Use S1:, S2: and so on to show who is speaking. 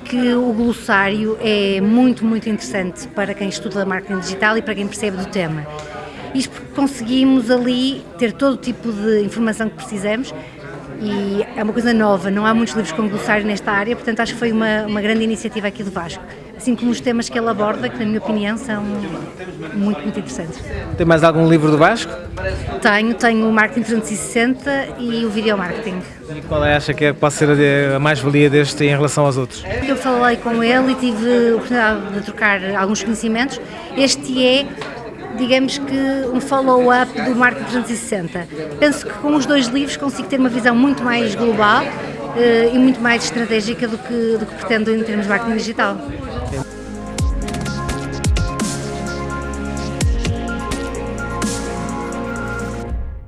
S1: que o glossário é muito, muito interessante para quem estuda marketing digital e para quem percebe do tema. Isto porque conseguimos ali ter todo o tipo de informação que precisamos e é uma coisa nova, não há muitos livros com glossário nesta área, portanto acho que foi uma, uma grande iniciativa aqui do Vasco. Assim como os temas que ele aborda, que na minha opinião são muito, muito interessantes.
S2: Tem mais algum livro do Vasco?
S1: Tenho, tenho o Marketing 360 e o Video Marketing.
S2: E qual é, acha que é, pode ser a mais-valia deste em relação aos outros?
S1: Eu falei com ele e tive a oportunidade de trocar alguns conhecimentos. Este é digamos que um follow-up do Marketing 360. Penso que com os dois livros consigo ter uma visão muito mais global uh, e muito mais estratégica do que, do que pretendo em termos de marketing digital.